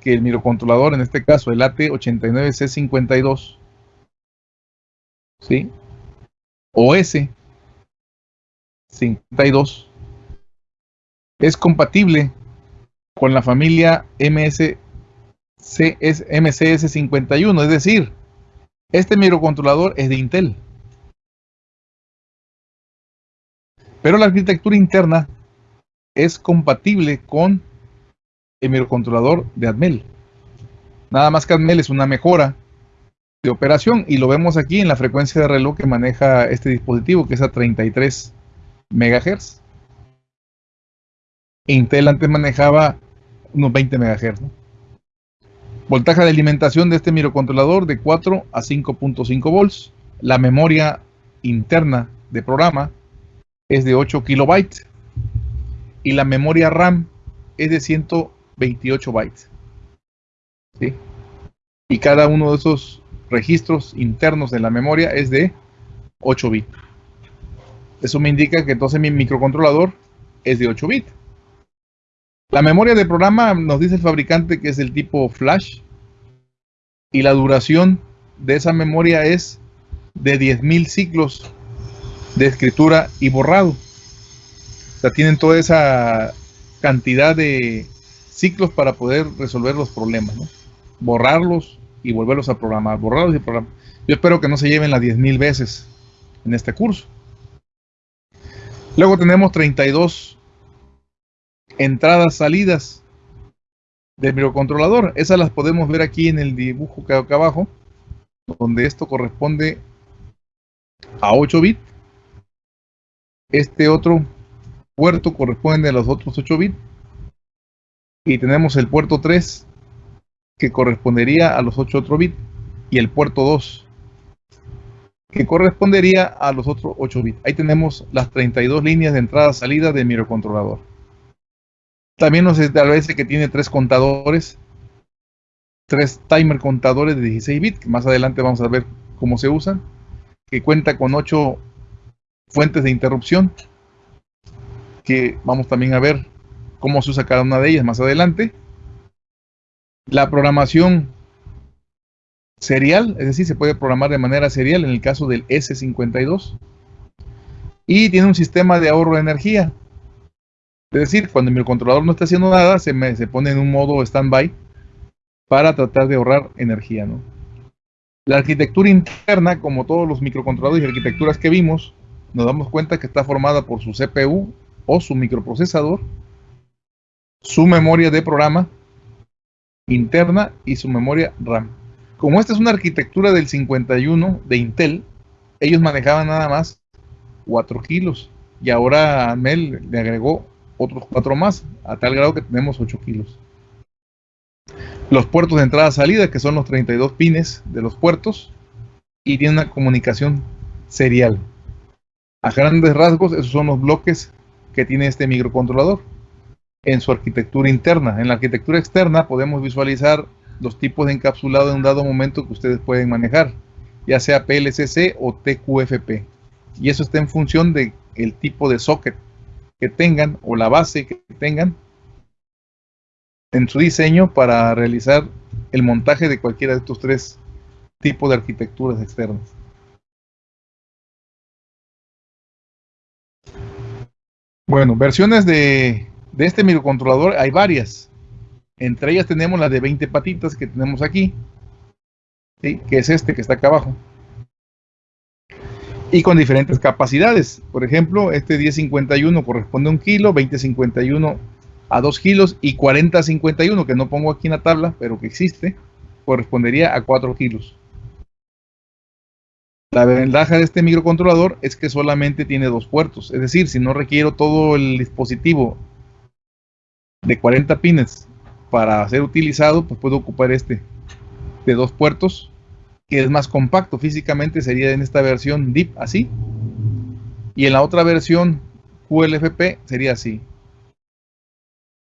que el microcontrolador, en este caso el AT89C52, ¿sí? o S52, es compatible con la familia MS MCS51, es decir, este microcontrolador es de Intel. Pero la arquitectura interna es compatible con el microcontrolador de Atmel. Nada más que Atmel es una mejora de operación y lo vemos aquí en la frecuencia de reloj que maneja este dispositivo que es a 33 MHz. Intel antes manejaba unos 20 MHz. Voltaje de alimentación de este microcontrolador de 4 a 5.5 volts. La memoria interna de programa es de 8 kilobytes y la memoria RAM es de 128 bytes. Y cada uno de esos registros internos de la memoria es de 8 bits. Eso me indica que entonces mi microcontrolador es de 8 bits. La memoria de programa nos dice el fabricante que es el tipo flash y la duración de esa memoria es de 10.000 ciclos de escritura y borrado. O sea, tienen toda esa cantidad de ciclos para poder resolver los problemas. Borrarlos y volverlos a programar, borrarlos y programar. Yo espero que no se lleven las 10.000 veces en este curso. Luego tenemos 32 entradas, salidas del microcontrolador. Esas las podemos ver aquí en el dibujo que acá abajo, donde esto corresponde a 8 bits este otro puerto corresponde a los otros 8 bits. Y tenemos el puerto 3 que correspondería a los 8 otros bits. Y el puerto 2 que correspondería a los otros 8 bits. Ahí tenemos las 32 líneas de entrada-salida del microcontrolador. También nos establece que tiene tres contadores, tres timer contadores de 16 bits, que más adelante vamos a ver cómo se usan, que cuenta con 8 fuentes de interrupción, que vamos también a ver cómo se usa cada una de ellas más adelante. La programación serial, es decir, se puede programar de manera serial en el caso del S52. Y tiene un sistema de ahorro de energía. Es decir, cuando mi controlador no está haciendo nada, se, se pone en un modo standby para tratar de ahorrar energía. La arquitectura interna, como todos los microcontroladores y arquitecturas que vimos, nos damos cuenta que está formada por su CPU o su microprocesador, su memoria de programa interna y su memoria RAM. Como esta es una arquitectura del 51 de Intel, ellos manejaban nada más 4 kilos y ahora Mel le agregó otros 4 más, a tal grado que tenemos 8 kilos. Los puertos de entrada-salida, que son los 32 pines de los puertos, y tiene una comunicación serial. A grandes rasgos, esos son los bloques que tiene este microcontrolador en su arquitectura interna. En la arquitectura externa podemos visualizar los tipos de encapsulado en un dado momento que ustedes pueden manejar, ya sea PLCC o TQFP. Y eso está en función del el tipo de socket que tengan o la base que tengan en su diseño para realizar el montaje de cualquiera de estos tres tipos de arquitecturas externas. Bueno, versiones de, este microcontrolador hay varias. Entre ellas tenemos la de 20 patitas que tenemos aquí, que es este que está acá abajo. Y con diferentes capacidades. Por ejemplo, este 1051 corresponde a un kilo, 2051 a 2 kilos y 4051, que no pongo aquí en la tabla, pero que existe, correspondería a 4 kilos. La ventaja de este microcontrolador es que solamente tiene dos puertos, es decir, si no requiero todo el dispositivo de 40 pines para ser utilizado, pues puedo ocupar este de dos puertos, que es más compacto físicamente, sería en esta versión DIP así, y en la otra versión QLFP sería así.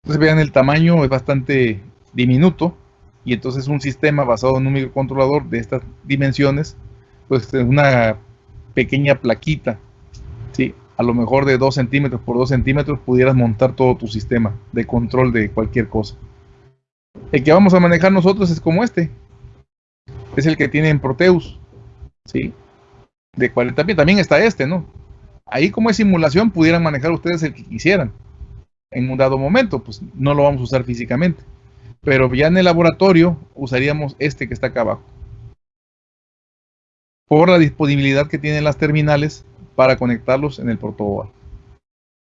Entonces vean el tamaño es bastante diminuto, y entonces un sistema basado en un microcontrolador de estas dimensiones pues una pequeña plaquita, ¿sí? A lo mejor de 2 centímetros por 2 centímetros pudieras montar todo tu sistema de control de cualquier cosa. El que vamos a manejar nosotros es como este. Es el que tiene en Proteus. ¿Sí? De 40 pies. También está este, ¿no? Ahí como es simulación pudieran manejar ustedes el que quisieran. En un dado momento, pues no lo vamos a usar físicamente. Pero ya en el laboratorio usaríamos este que está acá abajo. Por la disponibilidad que tienen las terminales para conectarlos en el protoboard.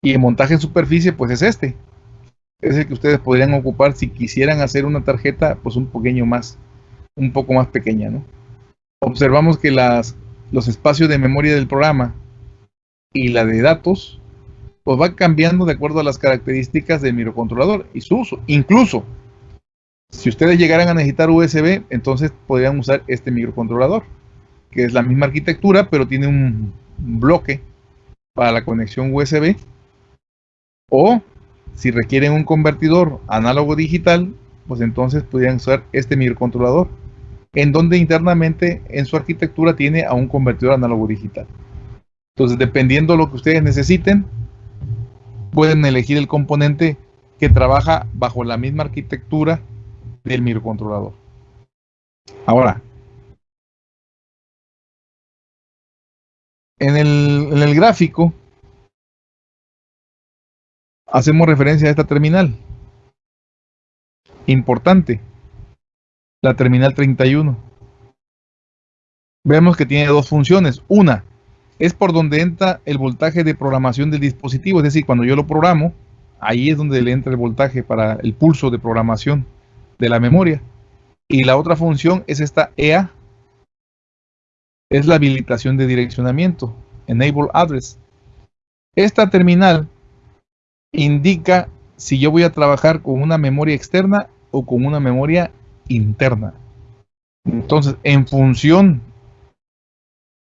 Y el montaje en superficie, pues es este es el que ustedes podrían ocupar si quisieran hacer una tarjeta pues un pequeño más, un poco más pequeña, ¿no? Observamos que las, los espacios de memoria del programa y la de datos pues va cambiando de acuerdo a las características del microcontrolador y su uso. Incluso, si ustedes llegaran a necesitar USB, entonces podrían usar este microcontrolador, que es la misma arquitectura, pero tiene un bloque para la conexión USB. O si requieren un convertidor análogo digital, pues entonces podrían usar este microcontrolador, en donde internamente en su arquitectura tiene a un convertidor análogo digital. Entonces, dependiendo de lo que ustedes necesiten, pueden elegir el componente que trabaja bajo la misma arquitectura del microcontrolador. Ahora, en el, gráfico hacemos referencia a esta terminal. Importante. La terminal 31. Vemos que tiene dos funciones. Una, es por donde entra el voltaje de programación del dispositivo. Es decir, cuando yo lo programo, ahí es donde le entra el voltaje para el pulso de programación de la memoria. Y la otra función es esta EA. Es la habilitación de direccionamiento. Enable Address. Esta terminal indica si yo voy a trabajar con una memoria externa o con una memoria interna. Entonces, en función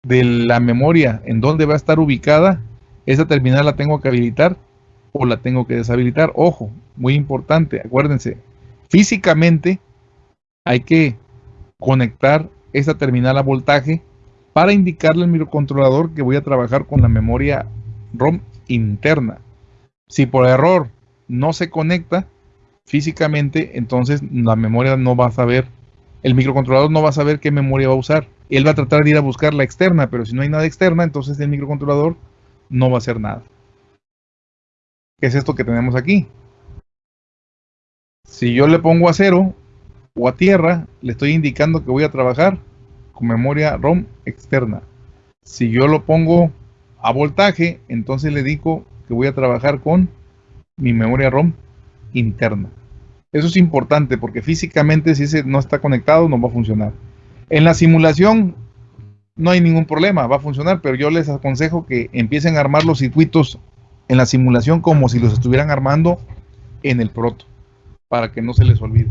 de la memoria en donde va a estar ubicada, esa terminal la tengo que habilitar o la tengo que deshabilitar. Ojo, muy importante, acuérdense, físicamente hay que conectar esta terminal a voltaje para indicarle al microcontrolador que voy a trabajar con la memoria ROM interna. Si por error no se conecta físicamente, entonces la memoria no va a saber, el microcontrolador no va a saber qué memoria va a usar. Él va a tratar de ir a buscar la externa, pero si no hay nada externa, entonces el microcontrolador no va a hacer nada. ¿Qué es esto que tenemos aquí? Si yo le pongo a cero o a tierra, le estoy indicando que voy a trabajar con memoria ROM externa. Si yo lo pongo a voltaje, entonces le digo que voy a trabajar con mi memoria ROM interna. Eso es importante porque físicamente si ese no está conectado no va a funcionar. En la simulación no hay ningún problema, va a funcionar, pero yo les aconsejo que empiecen a armar los circuitos en la simulación como si los estuvieran armando en el proto, para que no se les olvide.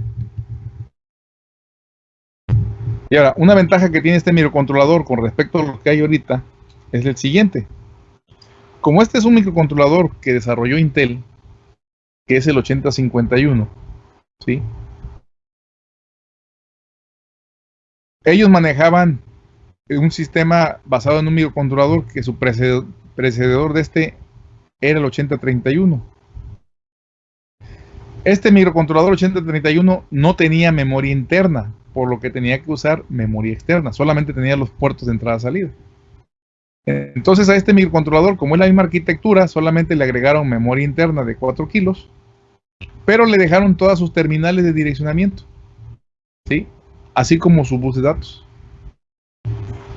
Y ahora, una ventaja que tiene este microcontrolador con respecto a lo que hay ahorita es el siguiente como este es un microcontrolador que desarrolló Intel, que es el 8051, ¿sí? Ellos manejaban un sistema basado en un microcontrolador que su precededor de este era el 8031. Este microcontrolador 8031 no tenía memoria interna, por lo que tenía que usar memoria externa, solamente tenía los puertos de entrada-salida. Entonces a este microcontrolador, como es la misma arquitectura, solamente le agregaron memoria interna de 4 kilos, pero le dejaron todas sus terminales de direccionamiento, ¿sí? Así como su bus de datos.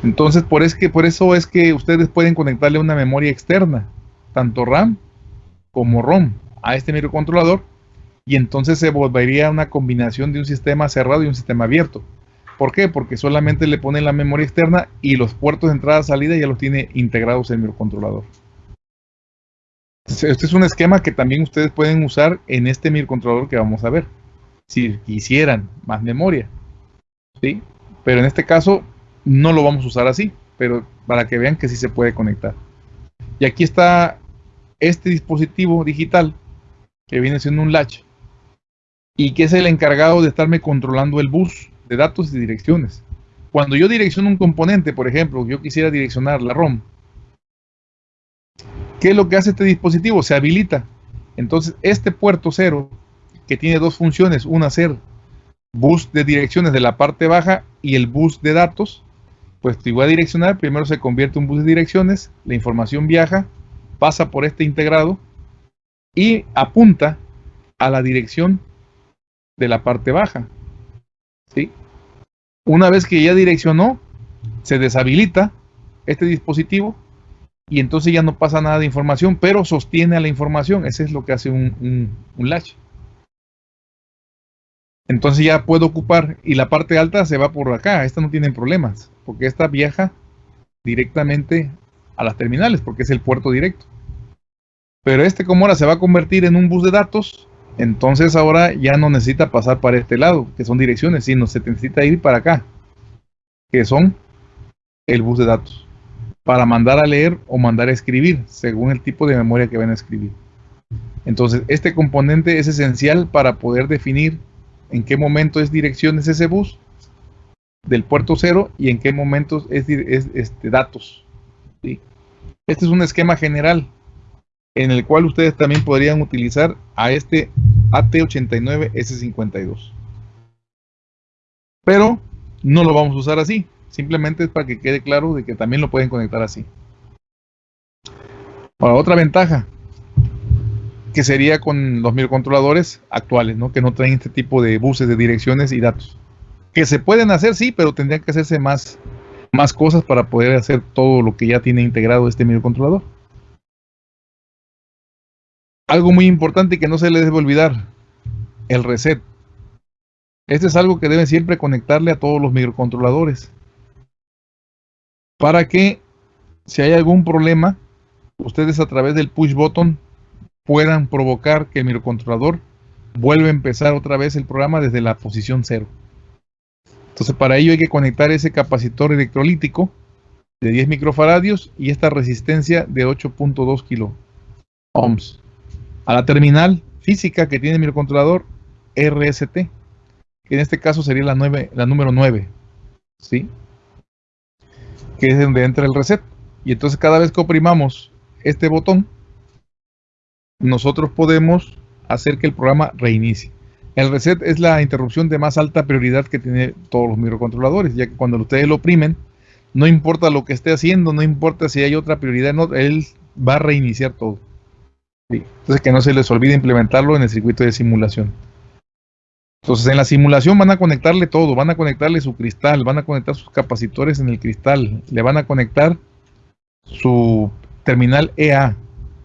Entonces por, es que, por eso es que ustedes pueden conectarle una memoria externa, tanto RAM como ROM, a este microcontrolador, y entonces se volvería una combinación de un sistema cerrado y un sistema abierto. ¿Por qué? Porque solamente le ponen la memoria externa y los puertos de entrada-salida ya los tiene integrados en el microcontrolador. Este es un esquema que también ustedes pueden usar en este microcontrolador que vamos a ver. Si quisieran más memoria. ¿sí? Pero en este caso no lo vamos a usar así. Pero para que vean que sí se puede conectar. Y aquí está este dispositivo digital que viene siendo un latch y que es el encargado de estarme controlando el bus de datos y direcciones. Cuando yo direcciono un componente, por ejemplo, yo quisiera direccionar la ROM, ¿qué es lo que hace este dispositivo? Se habilita. Entonces, este puerto cero, que tiene dos funciones, una ser bus de direcciones de la parte baja y el bus de datos, pues igual a direccionar, primero se convierte en bus de direcciones, la información viaja, pasa por este integrado y apunta a la dirección de la parte baja. ¿sí? Una vez que ya direccionó, se deshabilita este dispositivo y entonces ya no pasa nada de información, pero sostiene a la información. Ese es lo que hace un, un latch. Entonces ya puedo ocupar y la parte alta se va por acá. Esta no tiene problemas porque esta viaja directamente a las terminales porque es el puerto directo. Pero este como ahora se va a convertir en un bus de datos, entonces ahora ya no necesita pasar para este lado, que son direcciones, sino se necesita ir para acá, que son el bus de datos, para mandar a leer o mandar a escribir, según el tipo de memoria que van a escribir. Entonces, este componente es esencial para poder definir en qué momento es direcciones ese bus del puerto cero y en qué momentos es, este, datos. Este es un esquema general en el cual ustedes también podrían utilizar a este AT89S52. Pero no lo vamos a usar así, simplemente es para que quede claro de que también lo pueden conectar así. Ahora, otra ventaja que sería con los microcontroladores actuales, ¿no? que no traen este tipo de buses de direcciones y datos. Que se pueden hacer, sí, pero tendrían que hacerse más, más cosas para poder hacer todo lo que ya tiene integrado este microcontrolador. Algo muy importante que no se les debe olvidar, el reset. Este es algo que deben siempre conectarle a todos los microcontroladores. Para que si hay algún problema, ustedes a través del push button puedan provocar que el microcontrolador vuelva a empezar otra vez el programa desde la posición cero. Entonces para ello hay que conectar ese capacitor electrolítico de 10 microfaradios y esta resistencia de 8.2 kilo ohms a la terminal física que tiene mi microcontrolador RST, que en este caso sería la, 9, la número 9, ¿sí? que es donde entra el reset. Y entonces cada vez que oprimamos este botón, nosotros podemos hacer que el programa reinicie. El reset es la interrupción de más alta prioridad que tienen todos los microcontroladores, ya que cuando ustedes lo oprimen, no importa lo que esté haciendo, no importa si hay otra prioridad, no, él va a reiniciar todo. Entonces que no se les olvide implementarlo en el circuito de simulación. Entonces en la simulación van a conectarle todo, van a conectarle su cristal, van a conectar sus capacitores en el cristal, le van a conectar su terminal EA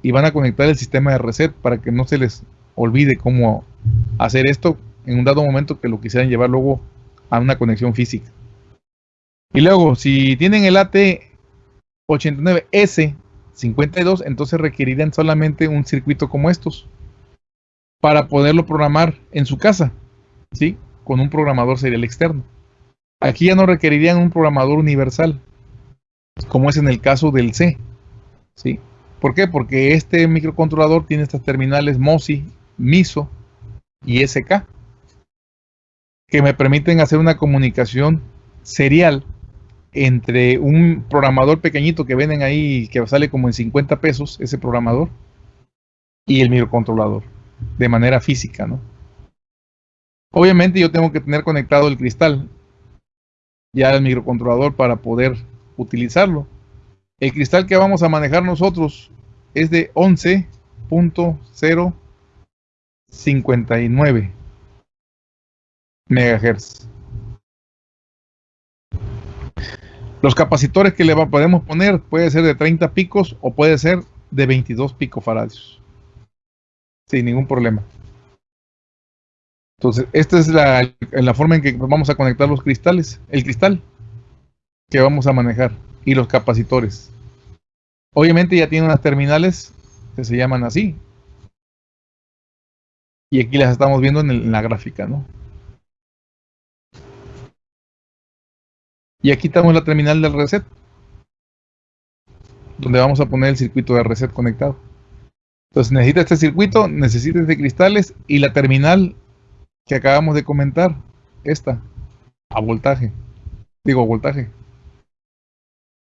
y van a conectar el sistema de reset para que no se les olvide cómo hacer esto en un dado momento que lo quisieran llevar luego a una conexión física. Y luego, si tienen el AT89S 52, entonces requerirían solamente un circuito como estos para poderlo programar en su casa, ¿sí? Con un programador serial externo. Aquí ya no requerirían un programador universal, como es en el caso del C, ¿sí? ¿Por qué? Porque este microcontrolador tiene estas terminales MOSI, MISO y SK, que me permiten hacer una comunicación serial entre un programador pequeñito que venden ahí, que sale como en 50 pesos, ese programador, y el microcontrolador, de manera física, ¿no? Obviamente yo tengo que tener conectado el cristal, ya el microcontrolador para poder utilizarlo. El cristal que vamos a manejar nosotros es de 11.059 megahertz. Los capacitores que le podemos poner puede ser de 30 picos o puede ser de 22 picofaradios. Sin ningún problema. Entonces, esta es la, la, forma en que vamos a conectar los cristales, el cristal que vamos a manejar y los capacitores. Obviamente ya tiene unas terminales que se llaman así. Y aquí las estamos viendo en, en la gráfica, ¿no? Y aquí estamos la terminal del reset, donde vamos a poner el circuito de reset conectado. Entonces necesita este circuito, necesita este cristales y la terminal que acabamos de comentar, esta, a voltaje. Digo, voltaje.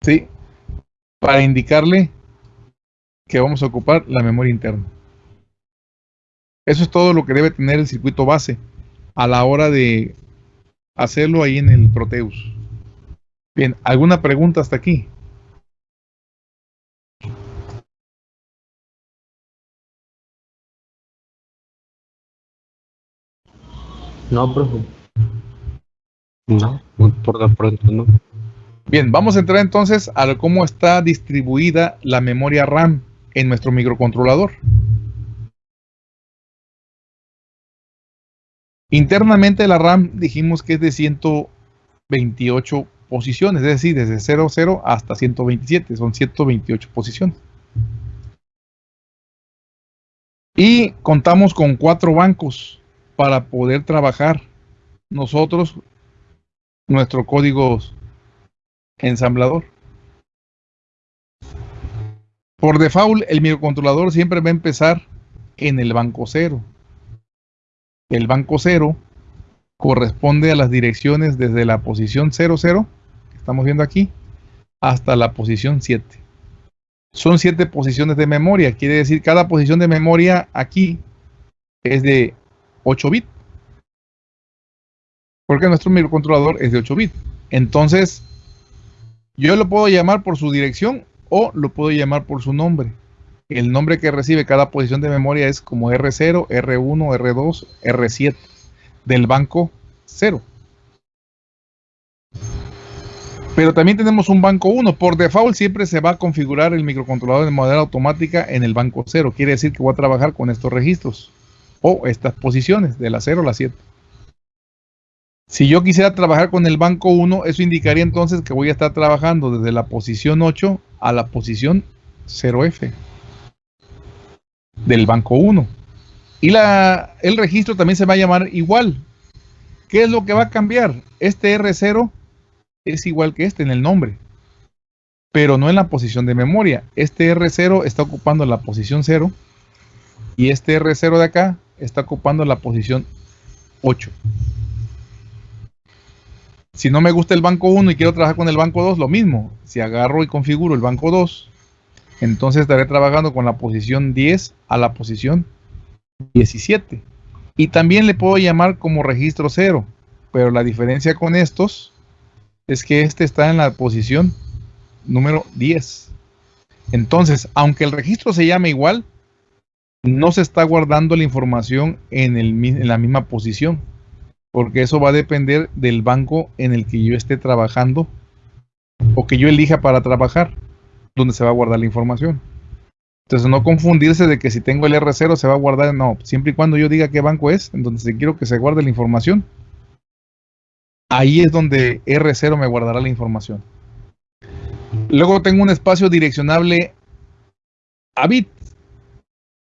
¿Sí? Para indicarle que vamos a ocupar la memoria interna. Eso es todo lo que debe tener el circuito base. a la hora de hacerlo ahí en el Proteus. Bien, ¿alguna pregunta hasta aquí? No, profe. No, por de pronto no. Bien, vamos a entrar entonces a cómo está distribuida la memoria RAM en nuestro microcontrolador. Internamente la RAM dijimos que es de 128 posiciones, es decir, desde 00 hasta 127, son 128 posiciones. Y contamos con cuatro bancos para poder trabajar nosotros nuestro código ensamblador. Por default, el microcontrolador siempre va a empezar en el banco 0. El banco 0 corresponde a las direcciones desde la posición 00, que estamos viendo aquí, hasta la posición 7. Son 7 posiciones de memoria, quiere decir cada posición de memoria aquí es de 8 bits. Porque nuestro microcontrolador es de 8 bits. Entonces, yo lo puedo llamar por su dirección o lo puedo llamar por su nombre. El nombre que recibe cada posición de memoria es como R0, R1, R2, R7 del banco 0. Pero también tenemos un banco 1. Por default siempre se va a configurar el microcontrolador de manera automática en el banco 0. Quiere decir que voy a trabajar con estos registros o estas posiciones de la 0 a la 7. Si yo quisiera trabajar con el banco 1, eso indicaría entonces que voy a estar trabajando desde la posición 8 a la posición 0F del banco 1. Y el registro también se va a llamar igual. ¿Qué es lo que va a cambiar? Este R0 es igual que este en el nombre, pero no en la posición de memoria. Este R0 está ocupando la posición 0 y este R0 de acá está ocupando la posición 8. Si no me gusta el banco 1 y quiero trabajar con el banco 2, lo mismo. Si agarro y configuro el banco 2, entonces estaré trabajando con la posición 10 a la posición 17. Y también le puedo llamar como registro 0. Pero la diferencia con estos es que este está en la posición número 10. Entonces, aunque el registro se llame igual, no se está guardando la información en, en la misma posición porque eso va a depender del banco en el que yo esté trabajando o que yo elija para trabajar, donde se va a guardar la información. Entonces no confundirse de que si tengo el R0 se va a guardar, no, siempre y cuando yo diga qué banco es, en donde quiero que se guarde la información, ahí es donde R0 me guardará la información. Luego tengo un espacio direccionable a bit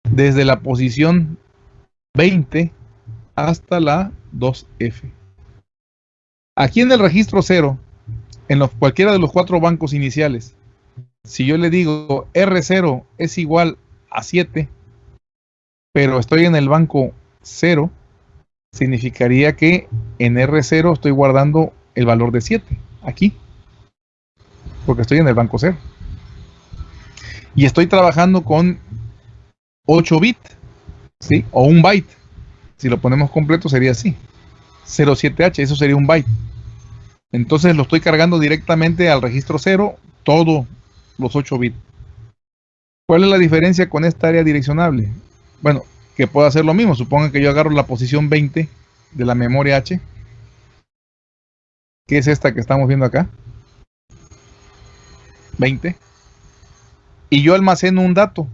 desde la posición 20 hasta la 2F. Aquí en el registro 0, en cualquiera de los cuatro bancos iniciales, si yo le digo R0 es igual a 7, pero estoy en el banco 0, significaría que en R0 estoy guardando el valor de 7, aquí, porque estoy en el banco 0. Y estoy trabajando con 8 bits, ¿sí? O un byte. Si lo ponemos completo sería así. 07H, eso sería un byte. Entonces lo estoy cargando directamente al registro 0, todos los 8 bits. ¿Cuál es la diferencia con esta área direccionable? Bueno, que puedo hacer lo mismo. Supongan que yo agarro la posición 20 de la memoria H, que es esta que estamos viendo acá. 20. Y yo almaceno un dato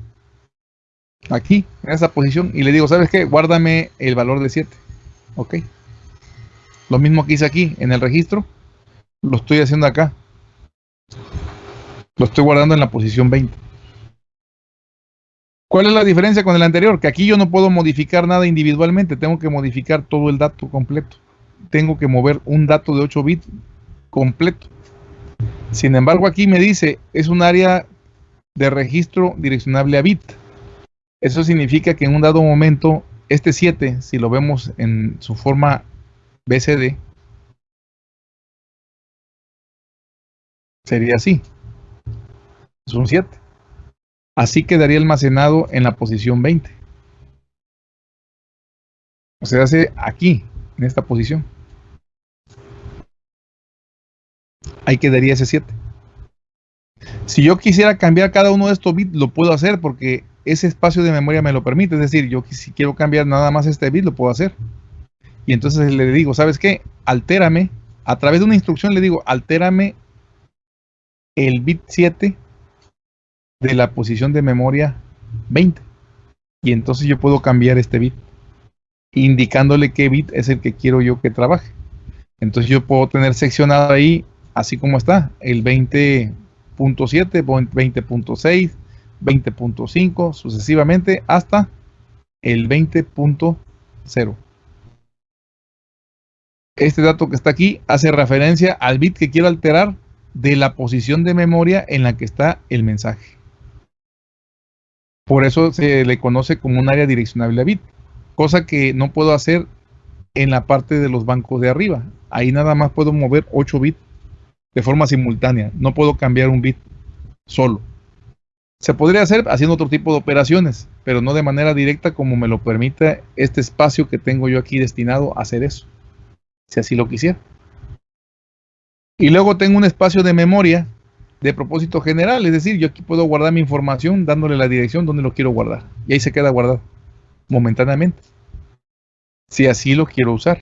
aquí, en esa posición, y le digo, ¿sabes qué? Guárdame el valor de 7. Ok. Lo mismo que hice aquí, en el registro, lo estoy haciendo acá. Lo estoy guardando en la posición 20. ¿Cuál es la diferencia con el anterior? Que aquí yo no puedo modificar nada individualmente, tengo que modificar todo el dato completo. Tengo que mover un dato de 8 bits completo. Sin embargo, aquí me dice, es un área de registro direccionable a bit. Eso significa que en un dado momento, este 7, si lo vemos en su forma BCD, sería así. Es un 7. Así quedaría almacenado en la posición 20. O sea, hace aquí. en esta posición. Ahí quedaría ese 7. Si yo quisiera cambiar cada uno de estos bits, lo puedo hacer porque ese espacio de memoria me lo permite. Es decir, yo si quiero cambiar nada más este bit, lo puedo hacer. Y entonces le digo, ¿sabes qué? Altérame. A través de una instrucción le digo, altérame el bit 7 de la posición de memoria 20. Y entonces yo puedo cambiar este bit, indicándole qué bit es el que quiero yo que trabaje. Entonces yo puedo tener seccionado ahí, así como está, el 20.7, 20.6, 20.5, sucesivamente hasta el 20.0. Este dato que está aquí hace referencia al bit que quiero alterar de la posición de memoria en la que está el mensaje. Por eso se le conoce como un área direccionable a bit, cosa que no puedo hacer en la parte de los bancos de arriba. Ahí nada más puedo mover 8 bits de forma simultánea. No puedo cambiar un bit solo. Se podría hacer haciendo otro tipo de operaciones, pero no de manera directa como me lo permite este espacio que tengo yo aquí destinado a hacer eso, si así lo quisiera. Y luego tengo un espacio de memoria de propósito general, es decir, yo aquí puedo guardar mi información dándole la dirección donde lo quiero guardar. Y ahí se queda guardado momentáneamente. Si así lo quiero usar.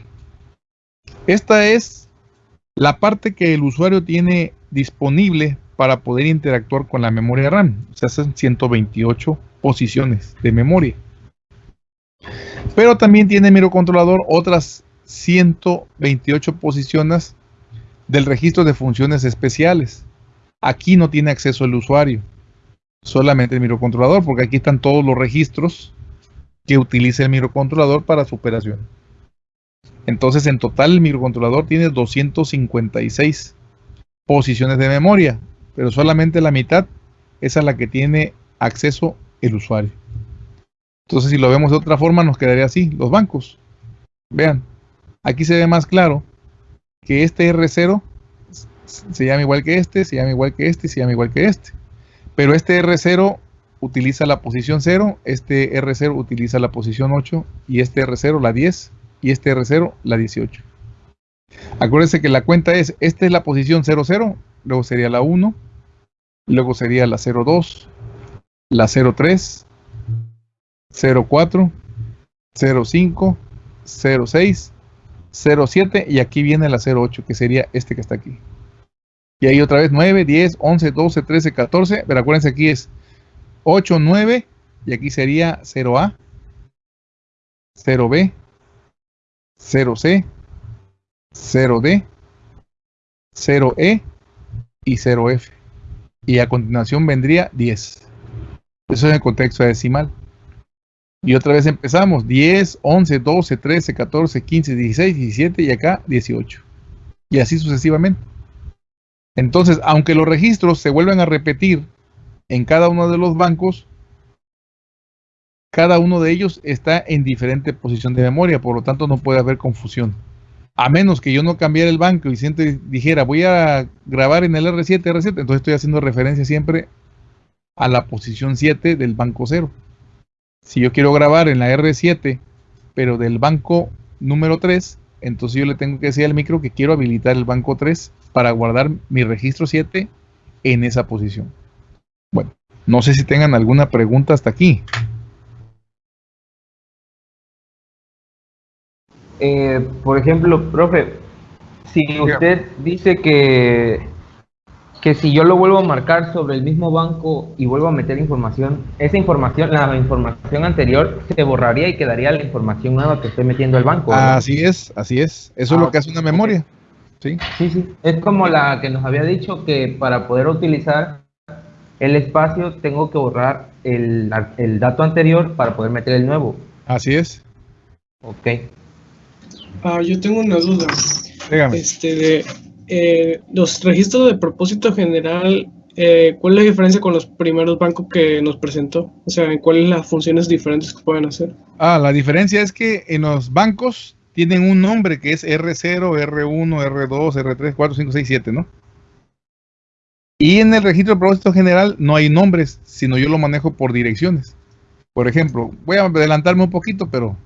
Esta es la parte que el usuario tiene disponible para poder interactuar con la memoria RAM. O sea, son 128 posiciones de memoria. Pero también tiene microcontrolador otras 128 posiciones del registro de funciones especiales. Aquí no tiene acceso el usuario, solamente el microcontrolador, porque aquí están todos los registros que utiliza el microcontrolador para su operación. Entonces, en total, el microcontrolador tiene 256 posiciones de memoria, pero solamente la mitad es a la que tiene acceso el usuario. Entonces, si lo vemos de otra forma, nos quedaría así, los bancos. Vean, aquí se ve más claro que este R0 se llama igual que este, se llama igual que este, se llama igual que este. Pero este R0 utiliza la posición 0, este R0 utiliza la posición 8 y este R0 la 10 y este R0 la 18. Acuérdense que la cuenta es, esta es la posición 00, luego sería la 1, luego sería la 02, la 03, 04, 05, 06, 07 y aquí viene la 08 que sería este que está aquí. Y ahí otra vez 9, 10, 11, 12, 13, 14. Pero acuérdense aquí es 8, 9. Y aquí sería 0A, 0B, 0C, 0D, 0E y 0F. Y a continuación vendría 10. Eso es en contexto decimal. Y otra vez empezamos. 10, 11, 12, 13, 14, 15, 16, 17 y acá 18. Y así sucesivamente. Entonces, aunque los registros se vuelven a repetir en cada uno de los bancos, cada uno de ellos está en diferente posición de memoria, por lo tanto no puede haber confusión. A menos que yo no cambiara el banco y siempre dijera, voy a grabar en el R7, R7, entonces estoy haciendo referencia siempre a la posición 7 del banco 0. Si yo quiero grabar en la R7, pero del banco número 3, entonces yo le tengo que decir al micro que quiero habilitar el banco 3 para guardar mi registro 7 en esa posición. Bueno, no sé si tengan alguna pregunta hasta aquí. Eh, por ejemplo, profe, si usted dice que, que si yo lo vuelvo a marcar sobre el mismo banco y vuelvo a meter información, esa información, la información anterior se borraría y quedaría la información nueva que estoy metiendo al banco. Así es, así es. Eso es lo ah, que hace una memoria. Sí. sí, Es como la que nos había dicho que para poder utilizar el espacio tengo que borrar el, dato anterior para poder meter el nuevo. Así es. Ok. Ah, yo tengo una duda. Dígame. Este, de eh, los registros de propósito general, eh, ¿cuál es la diferencia con los primeros bancos que nos presentó? O sea, ¿cuáles las funciones diferentes que pueden hacer? Ah, la diferencia es que en los bancos tienen un nombre que es R0, R1, R2, R3, 4, 5, 6, 7, ¿no? Y en el registro de propósito general no hay nombres, sino yo lo manejo por direcciones. Por ejemplo, voy a adelantarme un poquito, pero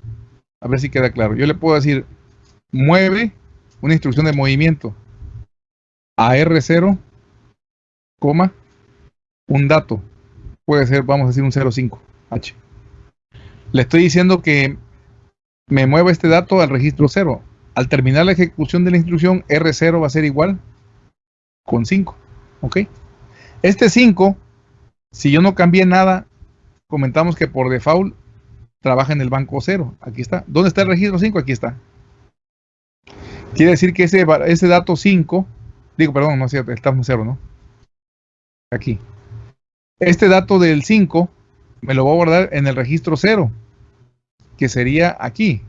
a ver si queda claro. Yo le puedo decir mueve una instrucción de movimiento a R0, coma, un dato. Puede ser, vamos a decir, un 05, H. Le estoy diciendo que me mueva este dato al registro 0. Al terminar la ejecución de la instrucción, R0 va a ser igual con 5. ¿Ok? Este 5, si yo no cambié nada, comentamos que por default trabaja en el banco 0. Aquí está. ¿Dónde está el registro 5? Aquí está. Quiere decir que ese, ese dato 5, digo, perdón, no es cierto, estamos 0, ¿no? Aquí. Este dato del 5 me lo voy a guardar en el registro 0, que sería aquí.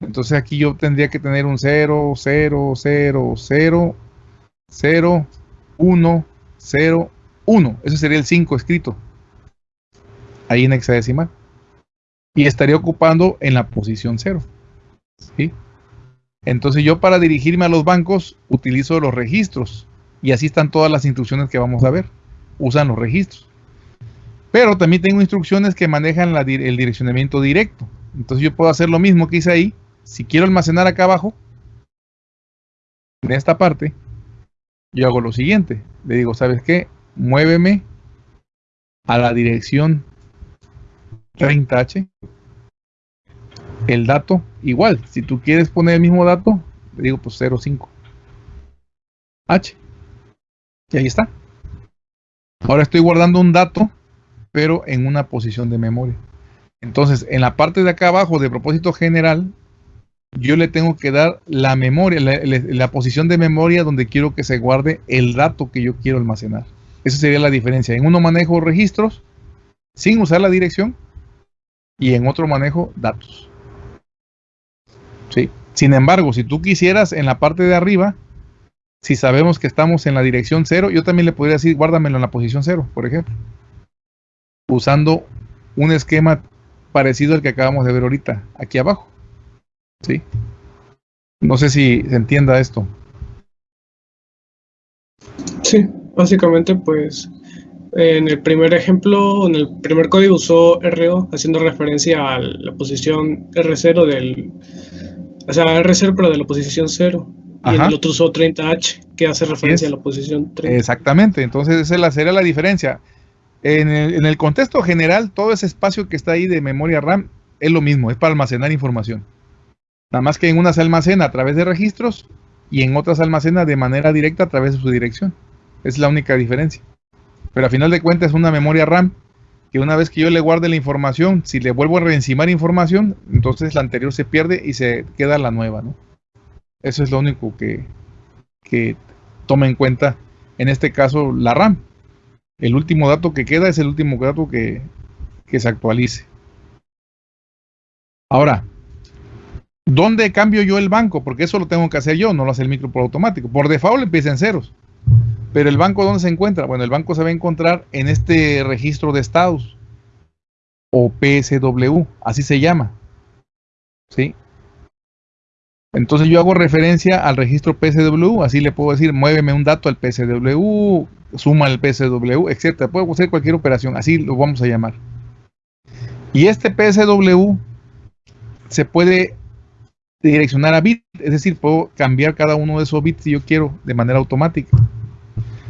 Entonces aquí yo tendría que tener un 0, 0, 0, 0, 0, 1, 0, 1. Ese sería el 5 escrito. Ahí en hexadecimal. Y estaría ocupando en la posición 0. ¿Sí? Entonces yo para dirigirme a los bancos utilizo los registros. Y así están todas las instrucciones que vamos a ver. Usan los registros. Pero también tengo instrucciones que manejan el direccionamiento directo. Entonces yo puedo hacer lo mismo que hice ahí si quiero almacenar acá abajo, en esta parte, yo hago lo siguiente. Le digo, ¿sabes qué? Muéveme a la dirección 30H. El dato, igual. Si tú quieres poner el mismo dato, le digo, pues 05. H. Y ahí está. Ahora estoy guardando un dato, pero en una posición de memoria. Entonces, en la parte de acá abajo de propósito general, yo le tengo que dar la memoria, la, posición de memoria donde quiero que se guarde el dato que yo quiero almacenar. Esa sería la diferencia. En uno manejo registros sin usar la dirección y en otro manejo datos. ¿Sí? Sin embargo, si tú quisieras en la parte de arriba, si sabemos que estamos en la dirección 0, yo también le podría decir guárdamelo en la posición 0, por ejemplo. Usando un esquema parecido al que acabamos de ver ahorita, aquí abajo. ¿Sí? No sé si se entienda esto. Sí, básicamente pues en el primer ejemplo, en el primer código usó RO haciendo referencia a la posición R0 del, o sea, R0 pero de la posición 0. Y en el otro usó 30H, que hace referencia a la posición 30. Exactamente, entonces esa sería la diferencia. En el, contexto general, todo ese espacio que está ahí de memoria RAM es lo mismo, es para almacenar información. Nada más que en unas almacena a través de registros y en otras almacena de manera directa a través de su dirección. Es la única diferencia. Pero a final de cuentas es una memoria RAM que una vez que yo le guarde la información, si le vuelvo a reencimar información, entonces la anterior se pierde y se queda la nueva. ¿no? Eso es lo único que toma en cuenta en este caso la RAM. El último dato que queda es el último dato que, que se actualice. Ahora, ¿Dónde cambio yo el banco? Porque eso lo tengo que hacer yo, no lo hace el micro por automático. Por default empieza en ceros. Pero el banco, ¿dónde se encuentra? Bueno, el banco se va a encontrar en este registro de estados. O PSW, así se llama. ¿Sí? Entonces yo hago referencia al registro PSW, así le puedo decir, muéveme un dato al PSW, suma al PSW, etc. Puedo hacer cualquier operación, así lo vamos a llamar. Y este PSW se puede direccionar a bit, es decir, puedo cambiar cada uno de esos bits si yo quiero de manera automática.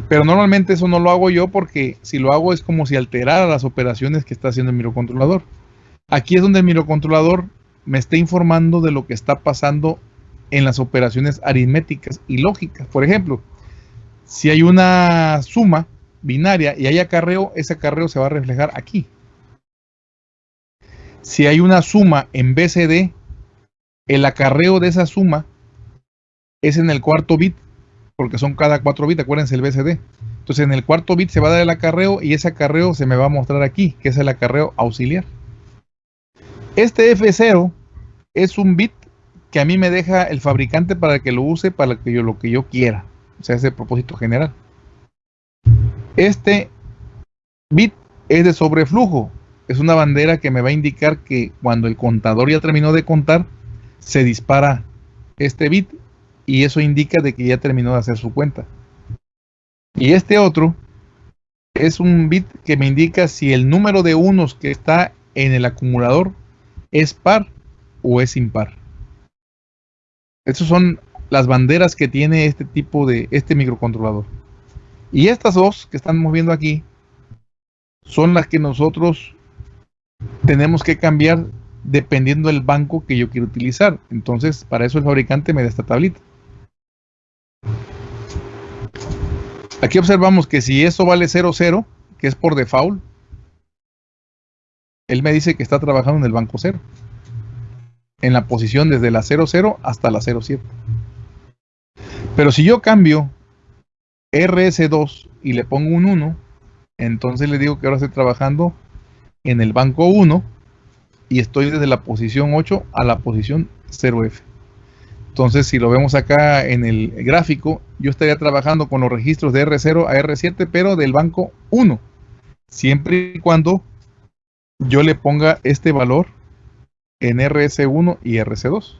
Pero normalmente eso no lo hago yo porque si lo hago es como si alterara las operaciones que está haciendo el microcontrolador. Aquí es donde el microcontrolador me está informando de lo que está pasando en las operaciones aritméticas y lógicas. Por ejemplo, si hay una suma binaria y hay acarreo, ese acarreo se va a reflejar aquí. Si hay una suma en BCD, el acarreo de esa suma es en el cuarto bit, porque son cada cuatro bits, acuérdense el BCD. Entonces en el cuarto bit se va a dar el acarreo y ese acarreo se me va a mostrar aquí, que es el acarreo auxiliar. Este F0 es un bit que a mí me deja el fabricante para que lo use para que yo, lo que yo quiera. O sea, es el propósito general. Este bit es de sobreflujo. Es una bandera que me va a indicar que cuando el contador ya terminó de contar, se dispara este bit y eso indica de que ya terminó de hacer su cuenta. Y este otro es un bit que me indica si el número de unos que está en el acumulador es par o es impar. Esas son las banderas que tiene este tipo de, este microcontrolador. Y estas dos que estamos viendo aquí son las que nosotros tenemos que cambiar dependiendo del banco que yo quiero utilizar. Entonces, para eso el fabricante me da esta tablita. Aquí observamos que si eso vale 00, que es por default, él me dice que está trabajando en el banco 0. En la posición desde la 00 hasta la 07. Pero si yo cambio RS2 y le pongo un 1, entonces le digo que ahora estoy trabajando en el banco 1 y estoy desde la posición 8 a la posición 0F. Entonces, si lo vemos acá en el gráfico, yo estaría trabajando con los registros de R0 a R7, pero del banco 1, siempre y cuando yo le ponga este valor en RS1 y RC2.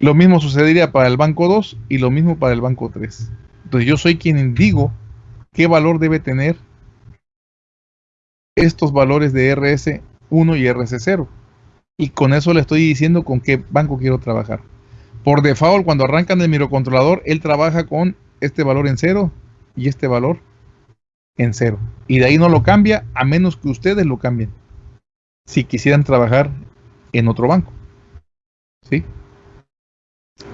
Lo mismo sucedería para el banco 2 y lo mismo para el banco 3. Entonces yo soy quien digo qué valor debe tener estos valores de RS1 y RC0 y con eso le estoy diciendo con qué banco quiero trabajar. Por default, cuando arrancan el microcontrolador, él trabaja con este valor en cero y este valor en cero. Y de ahí no lo cambia a menos que ustedes lo cambien. Si quisieran trabajar en otro banco. ¿Sí?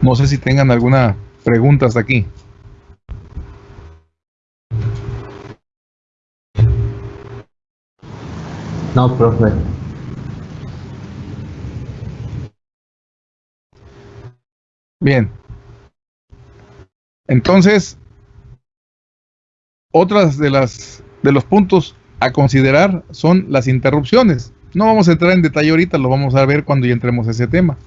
No sé si tengan alguna pregunta hasta aquí. No, profe. Bien. Entonces, otras de las de los puntos a considerar son las interrupciones. No vamos a entrar en detalle ahorita, lo vamos a ver cuando ya entremos a ese tema.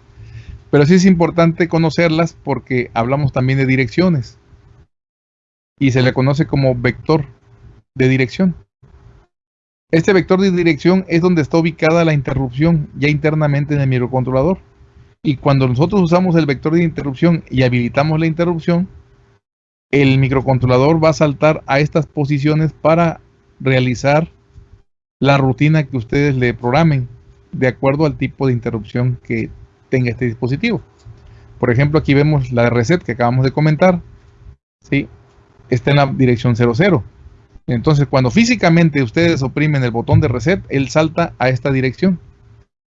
Pero sí es importante conocerlas porque hablamos también de direcciones. Y se le conoce como vector de dirección. Este vector de dirección es donde está ubicada la interrupción ya internamente en el microcontrolador. Y cuando nosotros usamos el vector de interrupción y habilitamos la interrupción, el microcontrolador va a saltar a estas posiciones para realizar la rutina que ustedes le programen de acuerdo al tipo de interrupción que tenga este dispositivo. Por ejemplo, aquí vemos la reset que acabamos de comentar. ¿sí? Está en la dirección 00. Entonces, cuando físicamente ustedes oprimen el botón de reset, él salta a esta dirección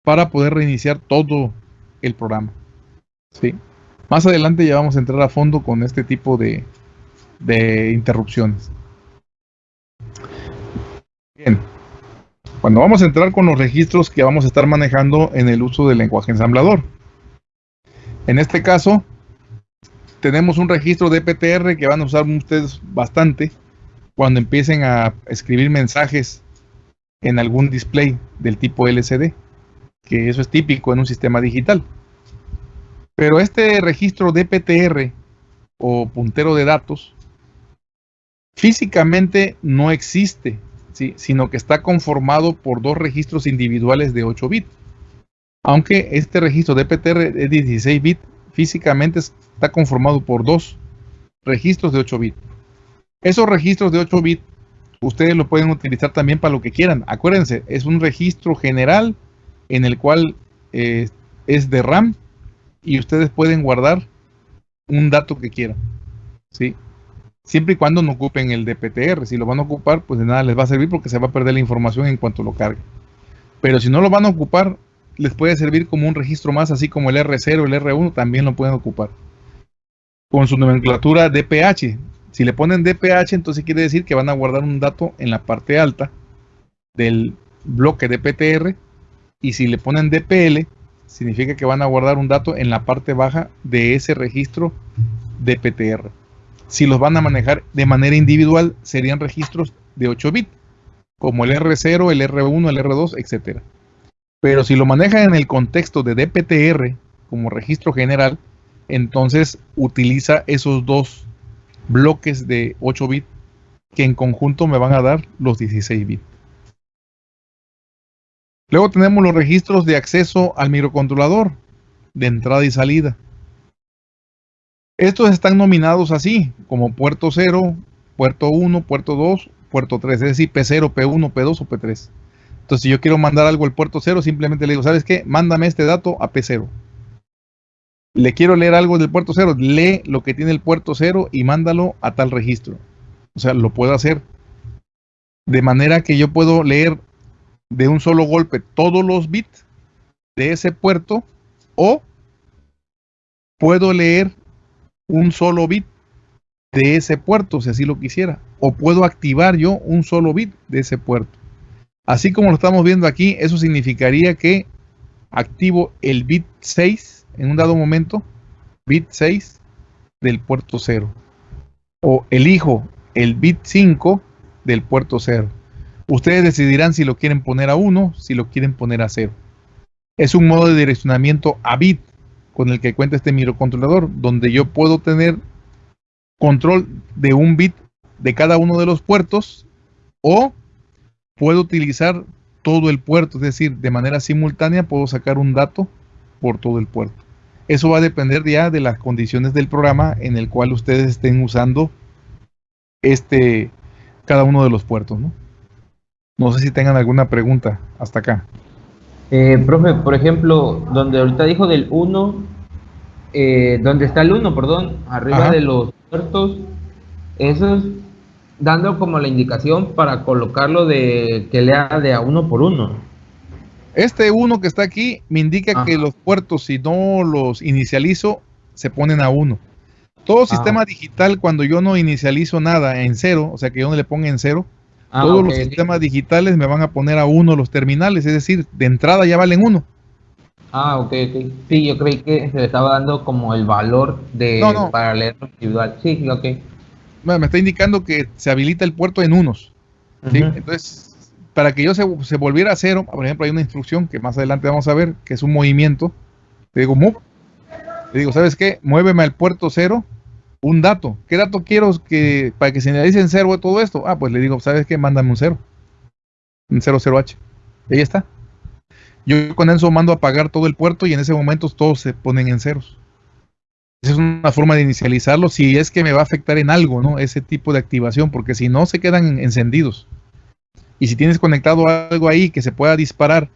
para poder reiniciar todo el programa. ¿sí? Más adelante ya vamos a entrar a fondo con este tipo de, de interrupciones. Bien, cuando vamos a entrar con los registros que vamos a estar manejando en el uso del lenguaje ensamblador. En este caso, tenemos un registro de PTR que van a usar ustedes bastante cuando empiecen a escribir mensajes en algún display del tipo LCD que eso es típico en un sistema digital. Pero este registro DPTR o puntero de datos físicamente no existe, sino que está conformado por dos registros individuales de 8 bits. Aunque este registro DPTR es 16 bits, físicamente está conformado por dos registros de 8 bits. Esos registros de 8 bits ustedes lo pueden utilizar también para lo que quieran. Acuérdense, es un registro general en el cual eh, es de RAM y ustedes pueden guardar un dato que quieran. ¿sí? Siempre y cuando no ocupen el DPTR. Si lo van a ocupar, pues de nada les va a servir porque se va a perder la información en cuanto lo cargue. Pero si no lo van a ocupar, les puede servir como un registro más, así como el R0, el R1 también lo pueden ocupar. Con su nomenclatura DPH. Si le ponen DPH, entonces quiere decir que van a guardar un dato en la parte alta del bloque DPTR y si le ponen DPL, significa que van a guardar un dato en la parte baja de ese registro DPTR. Si los van a manejar de manera individual, serían registros de 8 bits, como el R0, el R1, el R2, etc. Pero si lo manejan en el contexto de DPTR como registro general, entonces utiliza esos dos bloques de 8 bits que en conjunto me van a dar los 16 bits. Luego tenemos los registros de acceso al microcontrolador, de entrada y salida. Estos están nominados así, como puerto 0, puerto 1, puerto 2, puerto 3, es decir, P0, P1, P2 o P3. Entonces, si yo quiero mandar algo al puerto 0, simplemente le digo, ¿sabes qué? Mándame este dato a P0. le quiero leer algo del puerto 0, lee lo que tiene el puerto 0 y mándalo a tal registro. O sea, lo puedo hacer. De manera que yo puedo leer de un solo golpe todos los bits de ese puerto o puedo leer un solo bit de ese puerto si así lo quisiera o puedo activar yo un solo bit de ese puerto. Así como lo estamos viendo aquí, eso significaría que activo el bit 6 en un dado momento, bit 6 del puerto 0. O elijo el bit 5 del puerto 0. Ustedes decidirán si lo quieren poner a 1, si lo quieren poner a 0. Es un modo de direccionamiento a bit con el que cuenta este microcontrolador, donde yo puedo tener control de un bit de cada uno de los puertos o puedo utilizar todo el puerto, es decir, de manera simultánea puedo sacar un dato por todo el puerto. Eso va a depender ya de las condiciones del programa en el cual ustedes estén usando este cada uno de los puertos, ¿no? No sé si tengan alguna pregunta hasta acá. Eh, profe, por ejemplo, donde ahorita dijo del 1, eh, donde está el 1, perdón, arriba de los puertos, eso es dando como la indicación para colocarlo de que lea de a uno por uno. Este 1 que está aquí me indica que los puertos, si no los inicializo, se ponen a 1. Todo sistema digital, cuando yo no inicializo nada en cero, o sea que yo no le ponga en cero, Ah, Todos los sistemas digitales me van a poner a uno los terminales, es decir, de entrada ya valen uno. Ah, ok, ok. Sí, yo creí que se le estaba dando como el valor de para leer individual. Sí, ok. me está indicando que se habilita el puerto en unos. Entonces, para que yo se, se, volviera a cero, por ejemplo, hay una instrucción que más adelante vamos a ver, que es un movimiento. Le digo, move. Le digo, ¿sabes qué? Muéveme al puerto cero un dato. ¿Qué dato quiero que para que se le en cero todo esto? Ah, pues le digo, ¿sabes qué? Mándame un cero. Un 00H. Ahí está. Yo con eso mando a apagar todo el puerto y en ese momento todos se ponen en ceros. Esa es una forma de inicializarlo si es que me va a afectar en algo, ¿no? Ese tipo de activación, porque si no se quedan encendidos. Y si tienes conectado algo ahí que se pueda disparar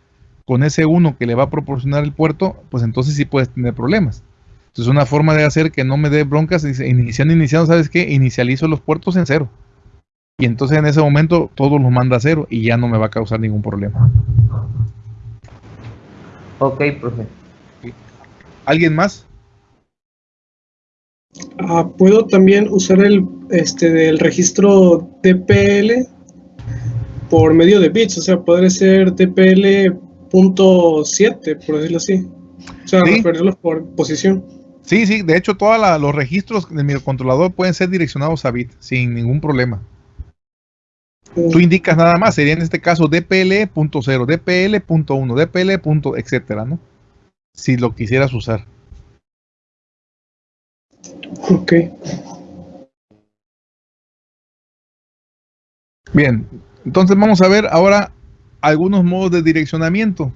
con ese uno que le va a proporcionar el puerto, pues entonces sí puedes tener problemas. Entonces, una forma de hacer que no me dé broncas, iniciando, iniciando, ¿sabes qué? Inicializo los puertos en cero. Y entonces en ese momento todo los manda a cero y ya no me va a causar ningún problema. Ok, profe. ¿Alguien más? Ah, Puedo también usar el este del registro DPL por medio de bits, o sea, podría ser DPL.7, por decirlo así. O sea, referirlos por posición. Sí, sí, de hecho todos los registros del microcontrolador pueden ser direccionados a bit sin ningún problema. Tú indicas nada más, sería en este caso DPL.0, DPL.1, DPL. etcétera, ¿no? Si lo quisieras usar. Ok. Bien, entonces vamos a ver ahora algunos modos de direccionamiento.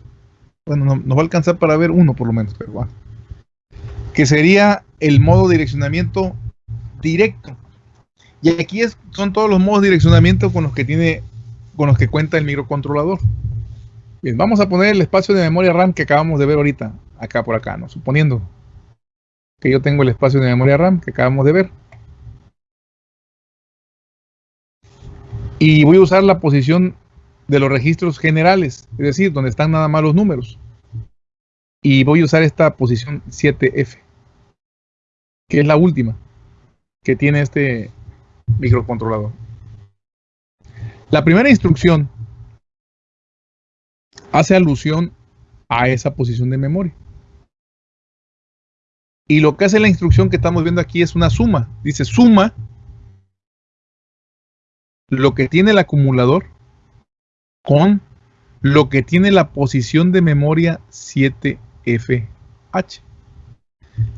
Bueno, nos va a alcanzar para ver uno por lo menos, pero va que sería el modo direccionamiento directo. Y aquí es, son todos los modos de direccionamiento con los que tiene, con los que cuenta el microcontrolador. Bien, vamos a poner el espacio de memoria RAM que acabamos de ver ahorita, acá por acá, ¿no? Suponiendo que yo tengo el espacio de memoria RAM que acabamos de ver. Y voy a usar la posición de los registros generales, es decir, donde están nada más los números. Y voy a usar esta posición 7F que es la última que tiene este microcontrolador. La primera instrucción hace alusión a esa posición de memoria. Y lo que hace la instrucción que estamos viendo aquí es una suma. Dice suma lo que tiene el acumulador con lo que tiene la posición de memoria 7FH.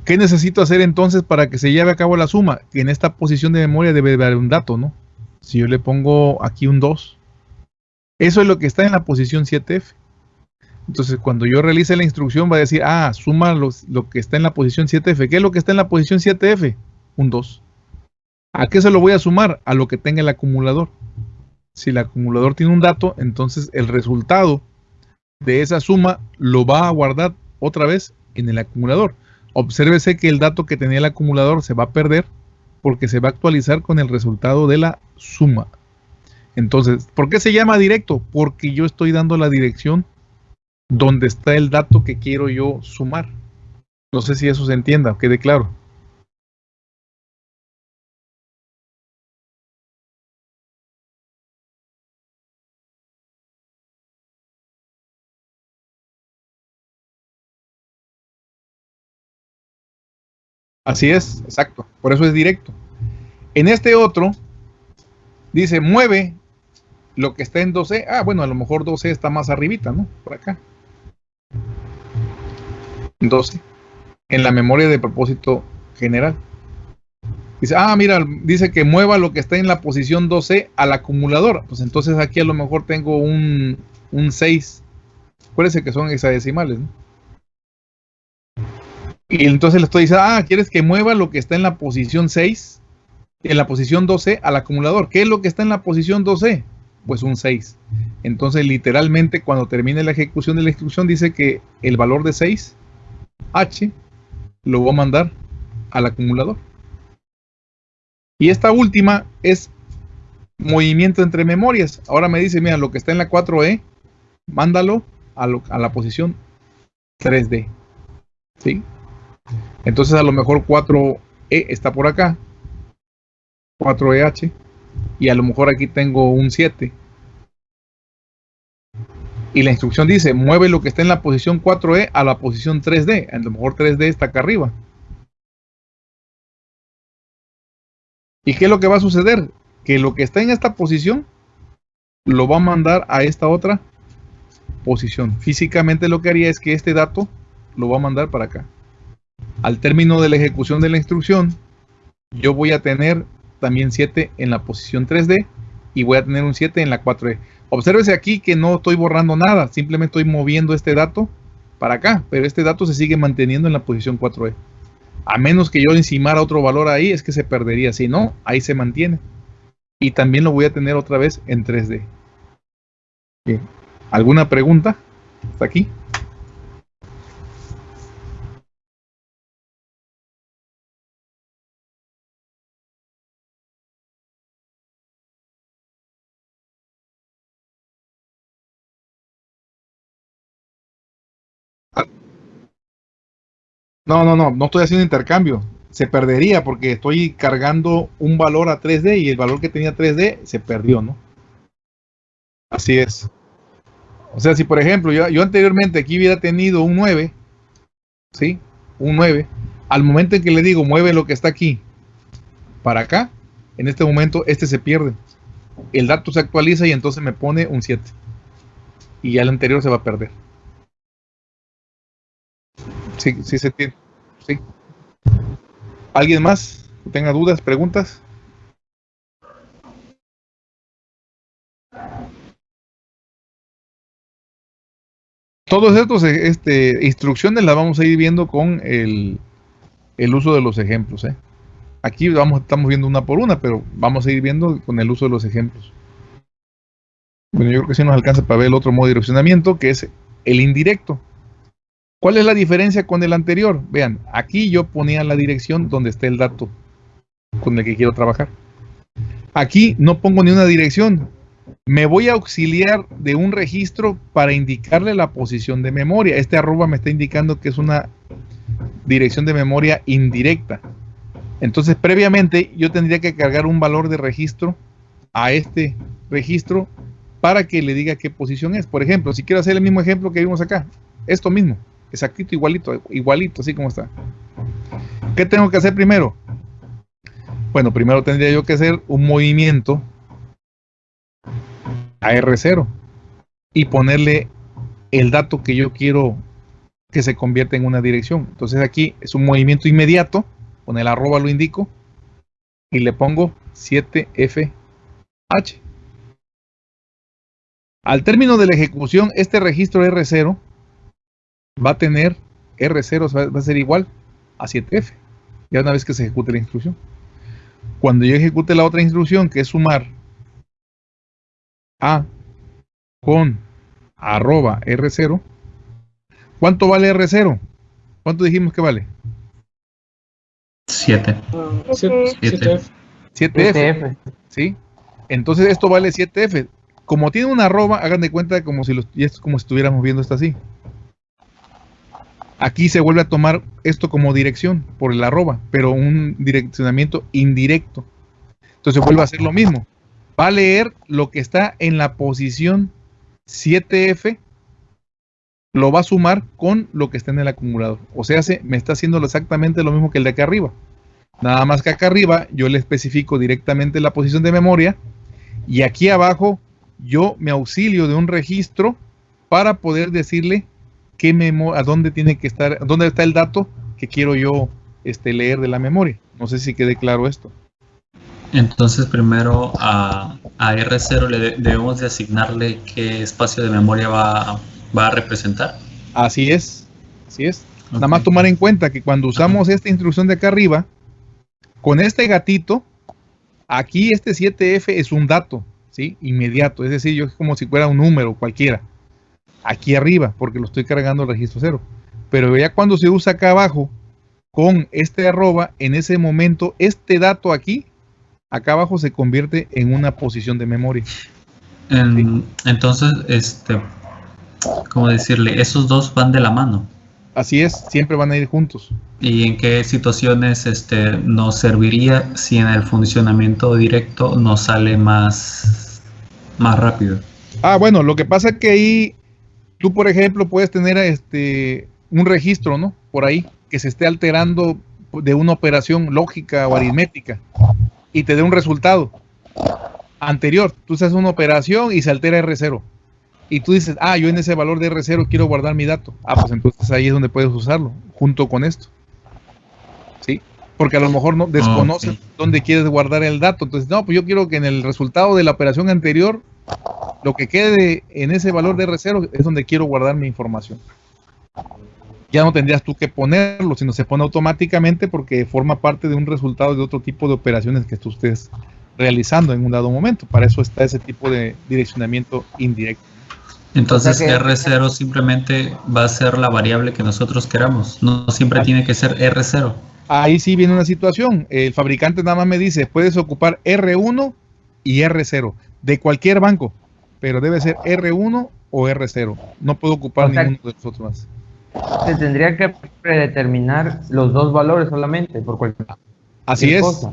¿Qué necesito hacer entonces para que se lleve a cabo la suma? En esta posición de memoria debe haber un dato, ¿no? Si yo le pongo aquí un 2, eso es lo que está en la posición 7F. Entonces, cuando yo realice la instrucción, va a decir, ah, suma lo que está en la posición 7F. ¿Qué es lo que está en la posición 7F? Un 2. ¿A qué se lo voy a sumar? A lo que tenga el acumulador. Si el acumulador tiene un dato, entonces el resultado de esa suma lo va a guardar otra vez en el acumulador. Obsérvese que el dato que tenía el acumulador se va a perder porque se va a actualizar con el resultado de la suma. Entonces, ¿por qué se llama directo? Porque yo estoy dando la dirección donde está el dato que quiero yo sumar. No sé si eso se entienda, quede claro. Así es, exacto. Por eso es directo. En este otro, dice mueve lo que está en 12. Ah, bueno, a lo mejor 12 está más arribita, ¿no? Por acá. 12. En la memoria de propósito general. Dice, ah, mira, dice que mueva lo que está en la posición 12 al acumulador. Pues entonces aquí a lo mejor tengo un, un 6. Acuérdense que son hexadecimales, ¿no? Y entonces le estoy diciendo, ah, ¿quieres que mueva lo que está en la posición 6, en la posición 12 al acumulador? ¿Qué es lo que está en la posición 12? Pues un 6. Entonces, literalmente, cuando termine la ejecución de la instrucción, dice que el valor de 6, H, lo voy a mandar al acumulador. Y esta última es movimiento entre memorias. Ahora me dice, mira, lo que está en la 4E, mándalo a, a la posición 3D. ¿Sí? Entonces a lo mejor 4E está por acá. 4EH. Y a lo mejor aquí tengo un 7. Y la instrucción dice, mueve lo que está en la posición 4E a la posición 3D. A lo mejor 3D está acá arriba. ¿Y qué es lo que va a suceder? Que lo que está en esta posición lo va a mandar a esta otra posición. Físicamente lo que haría es que este dato lo va a mandar para acá al término de la ejecución de la instrucción, yo voy a tener también 7 en la posición 3D y voy a tener un 7 en la 4D. Obsérvese aquí que no estoy borrando nada, simplemente estoy moviendo este dato para acá, pero este dato se sigue manteniendo en la posición 4D. A menos que yo encimara otro valor ahí, es que se perdería. Si no, ahí se mantiene. Y también lo voy a tener otra vez en 3D. Bien. ¿Alguna pregunta? ¿Hasta aquí? No, no, no, no estoy haciendo intercambio. Se perdería porque estoy cargando un valor a 3D y el valor que tenía 3D se perdió, ¿no? Así es. O sea, si por ejemplo yo, yo anteriormente aquí hubiera tenido un 9, ¿sí? Un 9. Al momento en que le digo mueve lo que está aquí para acá, en este momento este se pierde. El dato se actualiza y entonces me pone un 7. Y ya el anterior se va a perder. Sí, sí se tiene. Sí. ¿Alguien más tenga dudas, preguntas? Todos estos este, instrucciones las vamos a ir viendo con el, el uso de los ejemplos. ¿eh? Aquí vamos, estamos viendo una por una, pero vamos a ir viendo con el uso de los ejemplos. Bueno, yo creo que sí nos alcanza para ver el otro modo de direccionamiento, que es el indirecto. ¿Cuál es la diferencia con el anterior? Vean, aquí yo ponía la dirección donde está el dato con el que quiero trabajar. Aquí no pongo ni una dirección. Me voy a auxiliar de un registro para indicarle la posición de memoria. Este arroba me está indicando que es una dirección de memoria indirecta. Entonces, previamente yo tendría que cargar un valor de registro a este registro para que le diga qué posición es. Por ejemplo, si quiero hacer el mismo ejemplo que vimos acá, esto mismo exactito, igualito, igualito, así como está. ¿Qué tengo que hacer primero? Bueno, primero tendría yo que hacer un movimiento a R0 y ponerle el dato que yo quiero que se convierta en una dirección. Entonces aquí es un movimiento inmediato, con el arroba lo indico y le pongo 7FH. Al término de la ejecución, este registro R0 va a tener R0, va a ser igual a 7F, ya una vez que se ejecute la instrucción. Cuando yo ejecute la otra instrucción, que es sumar A con arroba R0, ¿cuánto vale R0? ¿Cuánto dijimos que vale? 7. 7F. 7F. ¿Sí? Entonces esto vale 7F. Como tiene una arroba, hagan de cuenta como si, los, y es como si estuviéramos viendo esto así. Aquí se vuelve a tomar esto como dirección por el arroba, pero un direccionamiento indirecto. Entonces vuelve a hacer lo mismo. Va a leer lo que está en la posición 7F, lo va a sumar con lo que está en el acumulador. O sea, se, me está haciendo exactamente lo mismo que el de acá arriba. Nada más que acá arriba yo le especifico directamente la posición de memoria y aquí abajo yo me auxilio de un registro para poder decirle qué a dónde tiene que estar, dónde está el dato que quiero yo este, leer de la memoria. No sé si quede claro esto. Entonces primero a, R0 le debemos de asignarle qué espacio de memoria va, a representar. Así es, así es. Nada más tomar en cuenta que cuando usamos esta instrucción de acá arriba, con este gatito, aquí este 7F es un dato, ¿sí? Inmediato, es decir, yo es como si fuera un número cualquiera. Aquí arriba, porque lo estoy cargando el registro cero. Pero ya cuando se usa acá abajo, con este arroba, en ese momento, este dato aquí, acá abajo se convierte en una posición de memoria. Entonces, este, ¿cómo decirle? Esos dos van de la mano. Así es, siempre van a ir juntos. ¿Y en qué situaciones este, nos serviría si en el funcionamiento directo nos sale más, más rápido? Ah, bueno, lo que pasa es que ahí tú, por ejemplo, puedes tener este, un registro, ¿no? Por ahí, que se esté alterando de una operación lógica o aritmética y te dé un resultado anterior. Tú haces una operación y se altera R0 y tú dices, ah, yo en ese valor de R0 quiero guardar mi dato. Ah, pues entonces ahí es donde puedes usarlo, junto con esto. ¿Sí? Porque a lo mejor no desconoces dónde quieres guardar el dato. Entonces, no, pues yo quiero que en el resultado de la operación anterior, lo que quede en ese valor de R0 es donde quiero guardar mi información. Ya no tendrías tú que ponerlo, sino se pone automáticamente porque forma parte de un resultado de otro tipo de operaciones que tú estés realizando en un dado momento. Para eso está ese tipo de direccionamiento indirecto. Entonces R0 simplemente va a ser la variable que nosotros queramos, no siempre tiene que ser R0. Ahí sí viene una situación, el fabricante nada más me dice, puedes ocupar R1 y R0 de cualquier banco, pero debe ser R1 o R0, no puedo ocupar ninguno de los otros más. Se tendría que predeterminar los dos valores solamente por cualquier Así es.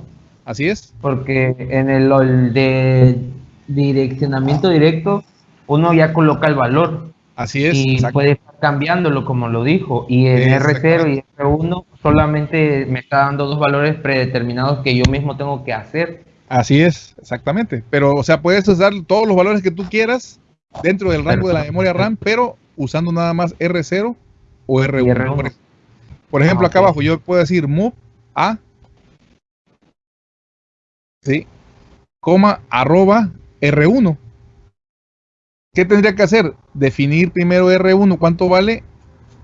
Así es. Porque en el de direccionamiento directo uno ya coloca el valor. Así es. Y puede estar cambiándolo, como lo dijo. Y en R0 y R1 solamente me está dando dos valores predeterminados que yo mismo tengo que hacer. Así es, exactamente. Pero, o sea, puedes usar todos los valores que tú quieras dentro del rango de la memoria RAM, pero usando nada más R0 o R1. Por ejemplo, ah, acá abajo yo puedo decir move a, sí, coma, arroba R1. ¿Qué tendría que hacer? Definir primero R1 cuánto vale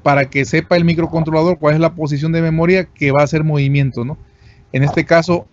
para que sepa el microcontrolador cuál es la posición de memoria que va a hacer movimiento, ¿no? En este caso,